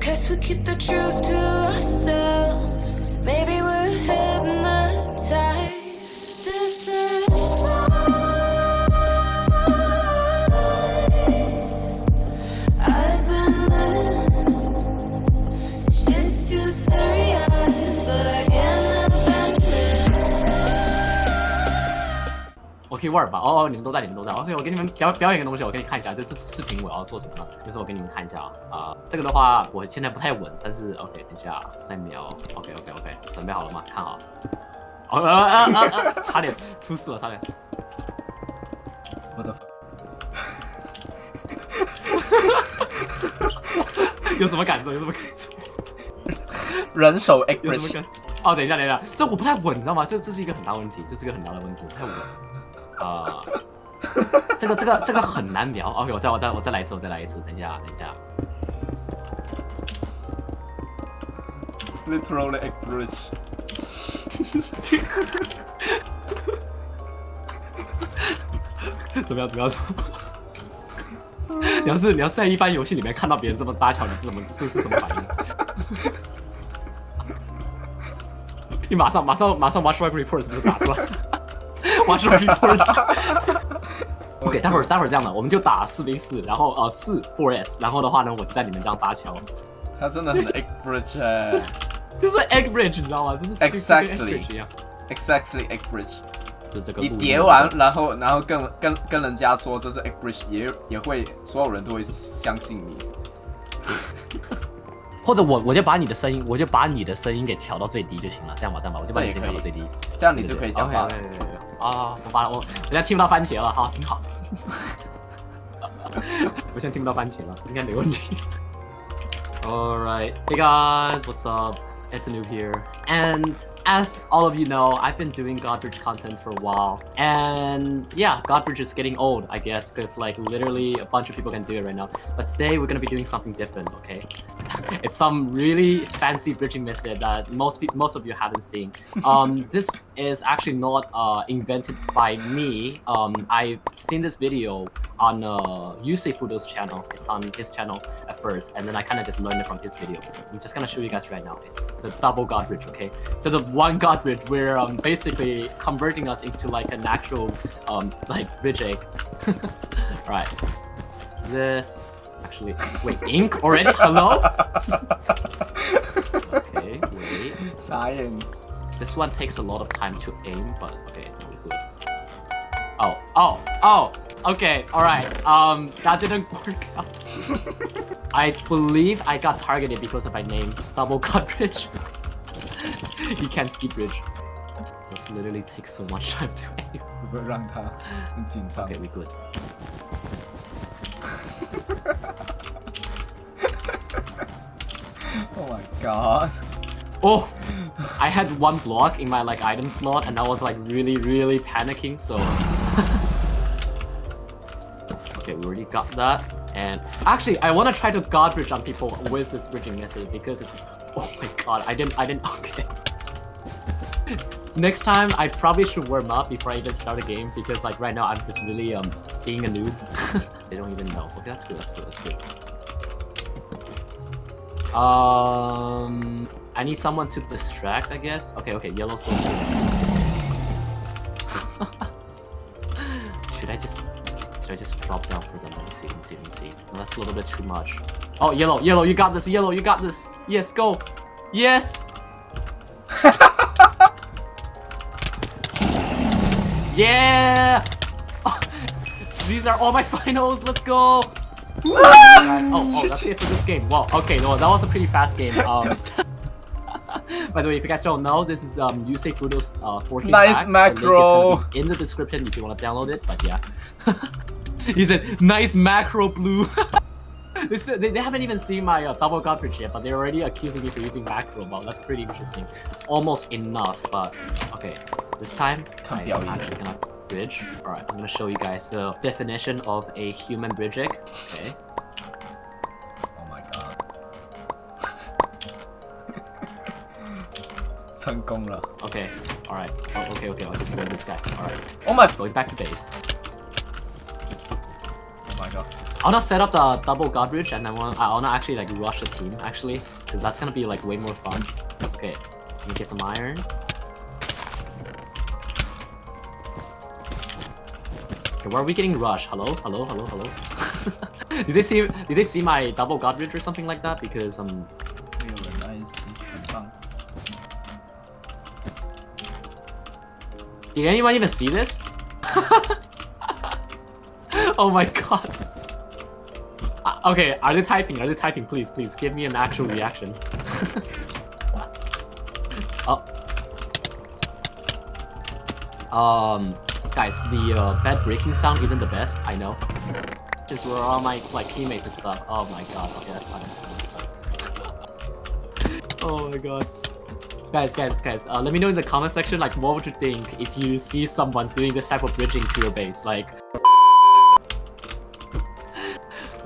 Cause we keep the truth to ourselves. 我可以玩吧？哦哦，你们都在，你们都在。OK，我给你们表表演个东西，我给你看一下。这这次视频我要做什么呢？就是我给你们看一下啊啊、这个的话我现在不太稳，但是 OK，等一下再瞄。OK OK OK，准备好了吗？看好。哦啊啊啊啊！差点出事了，差点。我的 有什么感受？有什么感受？人手有什么感？哦，等一下，等一下，这我不太稳，你知道吗？这这是一个很大问题，这是一个很大的问题，我不太稳。啊、这个这个这个很难瞄。OK，我再我再我再来一次，我再来一次。等一下，等一下。literally express。怎么样？怎么样？怎么样？你要是你要是在一般游戏里面看到别人这么搭桥，你是怎么是是什么反应？你马上马上马上 watch my report 是不是打出来？watch my report。OK，待会儿待会儿这样的，我们就打四 v 四，然后呃四 four s，然后的话呢，我就在里面这样搭桥，他真的很 express 哎就是 egg bridge，你知道吗？真的就就跟 egg Exactly bridge，，exactly egg bridge，就这个你叠完，然后然后跟跟跟人家说这是 egg bridge，也也会所有人都会相信你。或者我我就把你的声音，我就把你的声音给调到最低就行了，这样吧，这样吧，我就把你声音调到最低。这样你就可以讲话了。啊，我把我我现在听不到番茄了，好，挺好。我现在听不到番茄了，应该没问题。Alright, hey guys, what's up? It's Noob here. And as all of you know, I've been doing Godbridge content for a while. And yeah, Godbridge is getting old, I guess, because like literally a bunch of people can do it right now. But today we're gonna be doing something different, okay? it's some really fancy bridging method that most most of you haven't seen. Um, this is actually not uh, invented by me. Um, I've seen this video on uh, Yusei Fudo's channel. It's on his channel at first, and then I kind of just learned it from his video. I'm just gonna show you guys right now. It's, it's a double god bridge, okay? So the one god bridge, we're um, basically converting us into like an actual um, like bridge egg. right. This actually. Wait, ink already? Hello? okay, wait. Cyan. This one takes a lot of time to aim, but okay, no good. Oh, oh, oh! Okay, alright. Um, that didn't work out. I believe I got targeted because of my name. Double god bridge. you can't ski bridge. This literally takes so much time to aim. okay, we good. Oh my god！Oh, I had one block in my like item slot, and I was like really, really panicking. So, okay, we already got that. And actually, I want to try to god bridge on people with this bridging method because it's. Oh my god, I didn't, I didn't. Okay. Next time, I probably should warm up before I even start a game because like right now I'm just really um being a noob. they don't even know. Okay, that's good. That's good. That's good. Um, I need someone to distract, I guess. Okay, okay, yellow's going should I just should I just drop down for them? Let me see, let me see, let me see. No, that's a little bit too much. Oh, yellow, yellow, you got this, yellow, you got this. Yes, go. Yes. yeah. These are all my finals. Let's go. Oh, oh, that's it for this game. Wow. Okay, well, that was a pretty fast game. Um, by the way, if you guys don't know, this is um, Yusei Fudo's uh, 4K Nice pack. The link is macro. in the description if you want to download it. But yeah, he said nice macro blue. They, they, they haven't even seen my uh, double Godbridge yet, but they're already accusing me for using macro. Wow, that's pretty interesting. It's almost enough, but okay. This time, Come I'm here, you. actually gonna bridge. Alright, I'm gonna show you guys the definition of a human bridge egg. Okay. Oh my god. 成功了. okay, alright. Oh, okay, okay, I'll just grab this guy. Alright. Oh my- Going back to base. Oh my god. I'll not set up the double god bridge and then I'll not actually like rush the team actually. Cause that's gonna be like way more fun. Okay, let me get some iron. Okay, where are we getting rushed? Hello? Hello? Hello? Hello? did they see did they see my double Godbridge or something like that? Because um Did anyone even see this? oh my god. Uh, okay, are they typing? Are they typing? Please, please, give me an actual reaction. Um, guys, the uh, bed breaking sound isn't the best. I know. Because we're all my like teammates and stuff. Oh my god. Okay. That's fine. oh my god. Guys, guys, guys, uh, let me know in the comment section, like, what would you think if you see someone doing this type of bridging to your base? Like,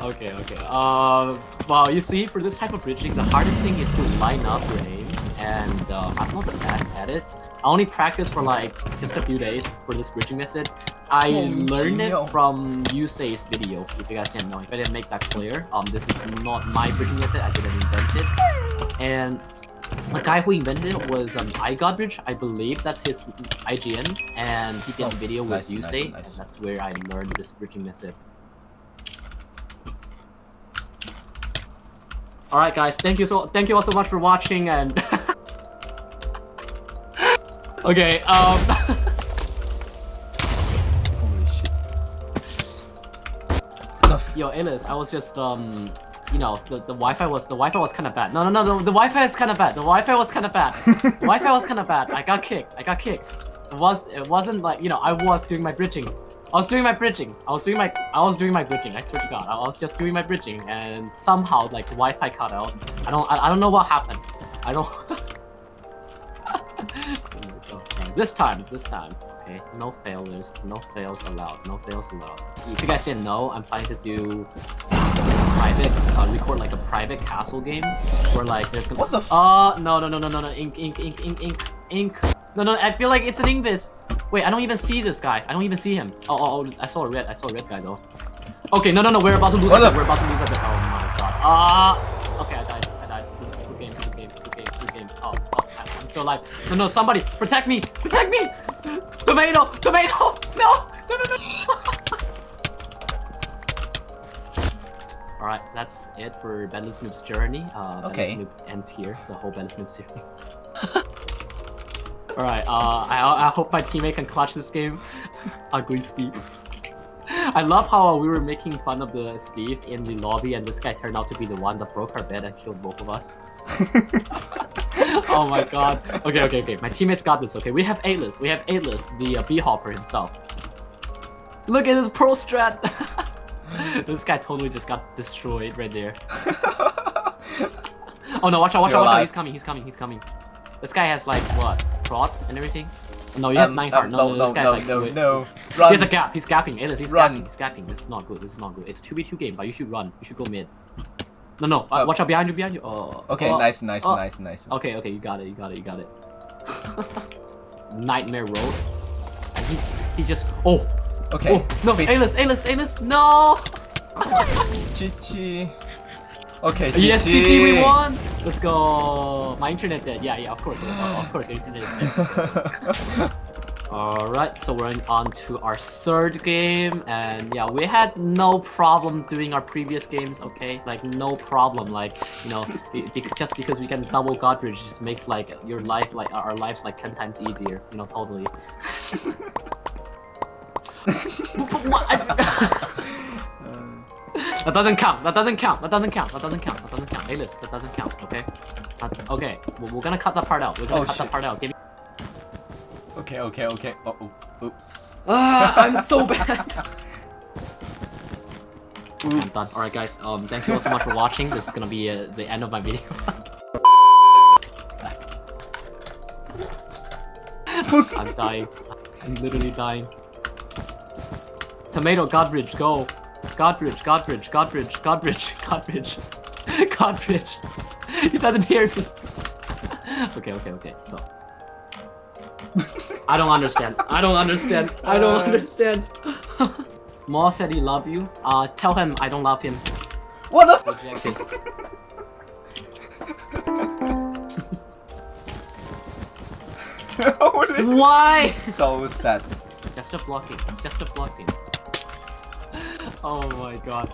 okay, okay. Uh, well, you see, for this type of bridging, the hardest thing is to line up your aim, and uh, I'm not the best at it. I only practiced for like just a few days for this bridging method. I oh, learned it from Yusei's video, if you guys didn't know. If I didn't make that clear, um, this is not my bridging method, I didn't invent it. And the guy who invented it was um, iGodbridge, I believe that's his IGN, and he did oh, a video with Yusei, nice, nice. and that's where I learned this bridging method. Alright guys, thank you so thank you all so much for watching and Okay, um Holy shit. Yo, Alice, I was just um you know, the, the Wi-Fi was the Wi-Fi was kind of bad. No, no, no, no, the Wi-Fi is kind of bad. The Wi-Fi was kind of bad. the Wi-Fi was kind of bad. I got kicked. I got kicked. It was it wasn't like you know I was doing my bridging. I was doing my bridging. I was doing my I was doing my bridging. I swear to God, I was just doing my bridging, and somehow like the Wi-Fi cut out. I don't I, I don't know what happened. I don't. This time, this time. Okay, no failures, no fails allowed, no fails allowed. If you guys didn't know, I'm planning to do private, uh, record like a private castle game where like there's gonna. What the f- Uh, no, no, no, no, no, no, ink, ink, ink, ink, ink, ink. No, no, I feel like it's an Invis. Wait, I don't even see this guy. I don't even see him. Oh, oh, oh, I saw a red. I saw a red guy though. Okay, no, no, no, we're about to lose. What the. We're about to lose. Oh my god. Ah. okay, still alive. No, no, somebody protect me. Protect me. Tomato. Tomato. No. No, no, no. Alright, that's it for Bentley Snoop's journey. Uh, Okay. Snoop ends here, the whole Bentley Snoop series. Alright, uh, I, I hope my teammate can clutch this game. Ugly Steve. I love how we were making fun of the Steve in the lobby and this guy turned out to be the one that broke our bed and killed both of us. oh my god. Okay, okay, okay. My teammates got this, okay? We have Atlas. We have Atlas, the uh, B-Hopper himself. Look at this pro strat! this guy totally just got destroyed right there. Oh no, watch out, watch You're out, watch out. He's coming, he's coming, he's coming. This guy has like what? Prod and everything? No, you have Um, nine um, heart. No, no, no, no, this guy's no, like. no, wait. no. He Run. has a gap. He's gapping. Alice, he's Run. gapping. He's gapping. This is not good. This is not good. It's a 2v2 game, but you should run. You should go mid. No, no. Uh, Oh. watch out behind you, behind you. Oh. Okay, oh. nice, nice, oh. nice, nice. Okay, okay, you got it, you got it, you got it. Nightmare roll. And he, he just. Oh! Okay, oh! No! Alice, Alice, Alice! No! GG. Okay, GG. Yes, GG, we won! Let's go! My internet dead. Yeah, yeah, of course. of course, your internet is dead. Alright, so we're on to our third game, and yeah, we had no problem doing our previous games, okay? Like, no problem, like, you know, just because we can double Godbridge just makes, like, your life, like, our lives, like, 10 times easier, you know, totally. what? I- that doesn't count, that doesn't count, that doesn't count, that doesn't count, that doesn't count. Hey, listen, that doesn't count, okay? That- okay, we're, we're gonna cut that part out, we're gonna Oh, cut shit. that part out. Give okay, okay, okay. Oh, oh, oops. Ah, I'm so bad. I'm done. Alright guys, um, thank you all so much for watching. This is gonna be uh, the end of my video. I'm dying. I'm literally dying. Tomato, Godbridge, go. Godbridge, Godbridge, Godbridge, Godbridge, Godbridge, Godbridge. He doesn't hear me. okay, okay, okay, so. I don't understand. I don't understand. I don't Uh. understand. Mo said he love you. Uh, tell him I don't love him. What the? Rejected. Why? so sad. Just a blocking. It's just a blocking. Oh my god.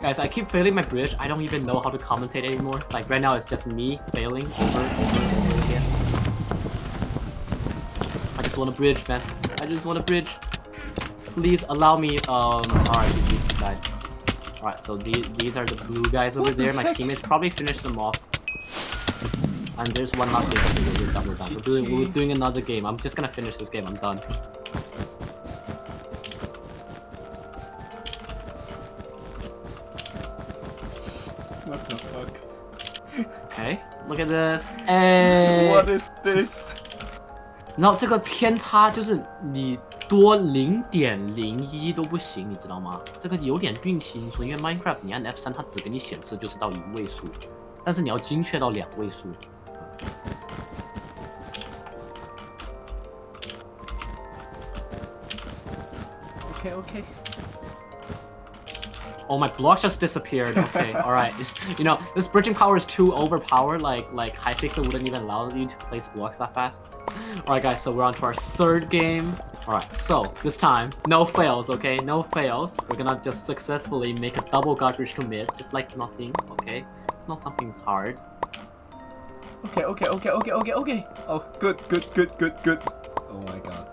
Guys, I keep failing my bridge. I don't even know how to commentate anymore. Like right now, it's just me failing over, over, just want a bridge, man. I just want a bridge. Please allow me. Um. All right, GG, died. All right, so these these are the blue guys over What the there. My teammates probably finished them off. And there's one last game. Okay, we're done. We're done. We're doing, we're doing another game. I'm just gonna finish this game. I'm done. What the fuck? Okay, look at this. Hey. What is this? 然后这个偏差就是你多零点零一都不行，你知道吗？这个有点运气因素，因为 Minecraft 你按 F 三，它只给你显示就是到一位数，但是你要精确到两位数。OK OK Oh, my block just disappeared. Okay, all right. You know, this bridging power is too overpowered. Like, like Hypixel wouldn't even allow you to place blocks that fast. All right, guys. So we're on to our third game. All right. So this time, no fails. Okay, no fails. We're gonna just successfully make a double garbage commit, just like nothing. Okay, it's not something hard. Okay, okay, okay, okay, okay, okay. Oh, good, good, good, good, good. Oh my god.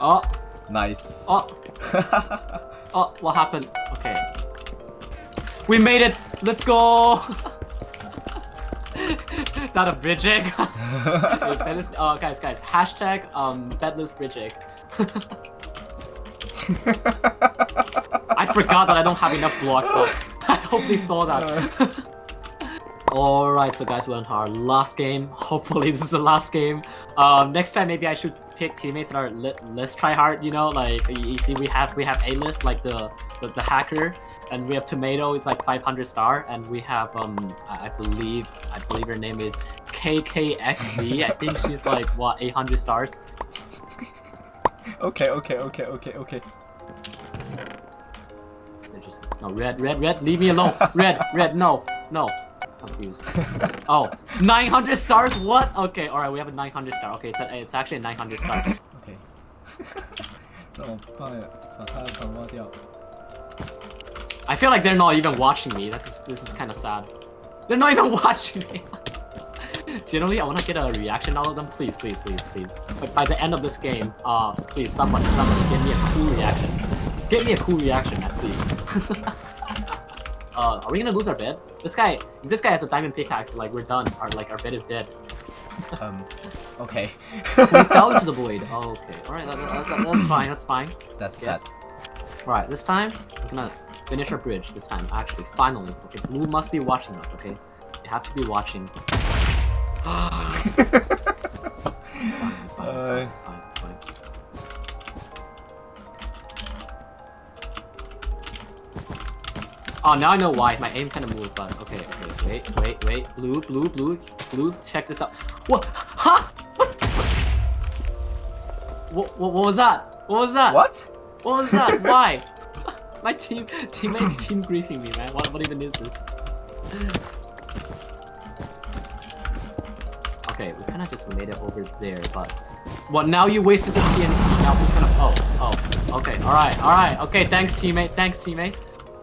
Oh, Nice. oh, oh. What happened? Okay. We made it. Let's go. That a bridge egg? Wait, oh, guys, guys, hashtag um bedless bridge egg. I forgot that I don't have enough blocks, but I hope they saw that. Alright, so guys, we're on our last game. Hopefully this is the last game. Um, next time maybe I should pick teammates that are li less try hard, you know, like you, you see we have we have A-list like the, the the hacker and we have tomato it's like 500 star and we have um I, I believe I believe her name is KKXZ. I think she's like what 800 stars. okay, okay, okay, okay, okay. It's interesting. No, red, red, red, leave me alone. Red, red, no, no. Confused. Oh, 900 stars? What? Okay, alright, we have a 900 star. Okay, it's, a, it's actually a 900 star. Okay. 怎么办呀？把他的头挖掉。 I feel like they're not even watching me. This is this is kind of sad. They're not even watching me. Generally, I want to get a reaction out of them. Please, please, please, please. But by the end of this game, uh, please, somebody, somebody, give me a cool reaction. Give me a cool reaction, man, please. uh, are we gonna lose our bed? This guy, if this guy has a diamond pickaxe. Like we're done. Our like our bed is dead. Um. Okay. We fell into the void. Oh, okay. All right, that, that, that- that's fine. That's fine. That's Yes. sad. Alright, this time, we're gonna finish our bridge this time, actually, finally. Okay, Blue must be watching us, okay? They have to be watching. fine, fine, Uh. fine, fine. Oh, now I know why. My aim kind of moved, but okay, okay, wait, wait, wait. Blue, blue, blue, blue, check this out. What? Huh? What? What, what, what was that? What was that? What? What was that? Why? My team teammates team griefing me, man. What what even is this? Okay, we kind of just made it over there, but what? Now you wasted the TNT. Now who's gonna? Oh, oh. Okay, all right, all right. Okay, thanks teammate. Thanks teammate.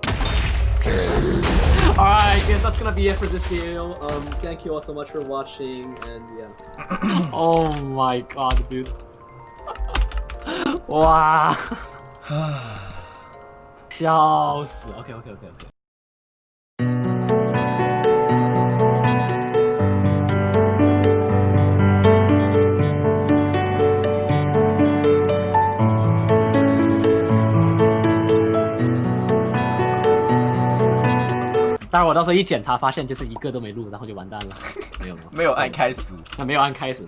all right, I guess that's gonna be it for this video. Um, thank you all so much for watching, and yeah. oh my god, dude. wow. 笑死！OK OK OK OK。当然，我到时候一检查发现就是一个都没录，然后就完蛋了。没有没有，没有按开始。那没有按开始。